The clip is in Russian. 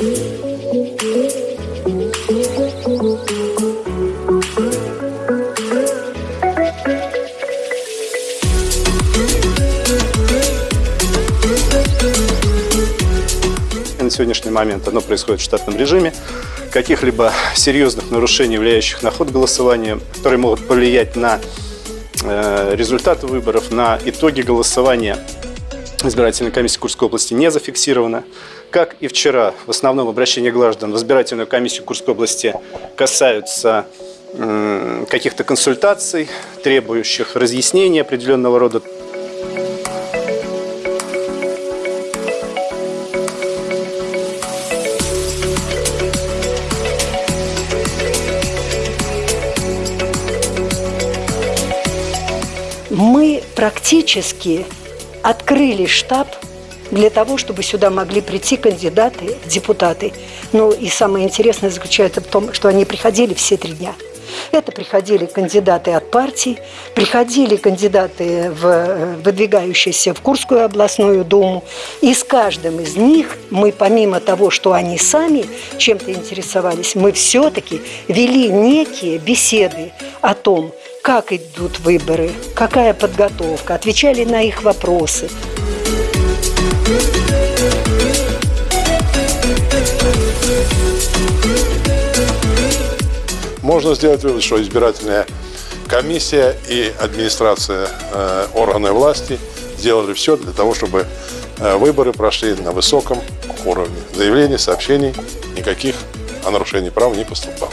на сегодняшний момент оно происходит в штатном режиме. Каких-либо серьезных нарушений, влияющих на ход голосования, которые могут повлиять на э, результаты выборов, на итоги голосования, избирательной комиссии Курской области не зафиксировано. Как и вчера, в основном обращения граждан в избирательную комиссию Курской области касаются каких-то консультаций, требующих разъяснения определенного рода Мы практически открыли штаб для того, чтобы сюда могли прийти кандидаты депутаты. Ну и самое интересное заключается в том, что они приходили все три дня. Это приходили кандидаты от партий, приходили кандидаты, в, э, выдвигающиеся в Курскую областную думу. И с каждым из них мы, помимо того, что они сами чем-то интересовались, мы все-таки вели некие беседы о том, как идут выборы, какая подготовка, отвечали на их вопросы. Можно сделать вывод, что избирательная комиссия и администрация э, органы власти сделали все для того, чтобы э, выборы прошли на высоком уровне. Заявлений, сообщений никаких о нарушении прав не поступало.